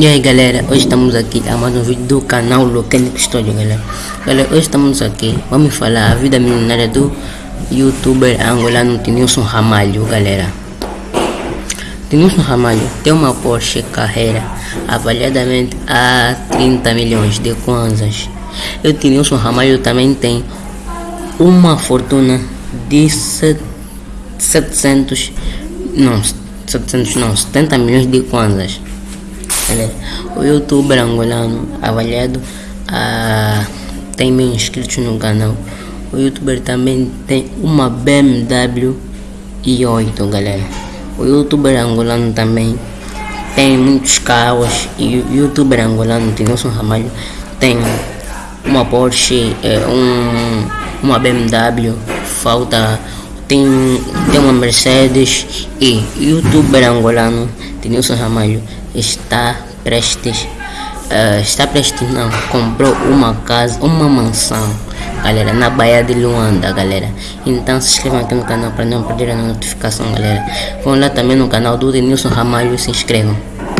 E aí galera, hoje estamos aqui a mais um vídeo do canal Locanic Studio galera. Galera, hoje estamos aqui, vamos falar a vida milionária do youtuber angolano Tinilson Ramalho galera. Tinilson Ramalho tem uma Porsche Carreira avaliadamente a 30 milhões de kwanzas. E o Tinilson Ramalho também tem uma fortuna de 700, não, 700 não, 70 milhões de kwanzas o youtuber angolano avaliado a tem mil inscritos no canal. O youtuber também tem uma BMW i8 galera. O youtuber angolano também tem muitos carros e o youtuber angolano Nelson Ramalho tem uma Porsche, é, um, uma BMW, falta tem, tem uma Mercedes e youtuber angolano Denilson Ramalho está prestes uh, está prestes não comprou uma casa uma mansão galera na Baía de Luanda galera. Então se inscrevam aqui no canal para não perder a notificação galera. Vão lá também no canal do Denilson Ramalho se inscrevam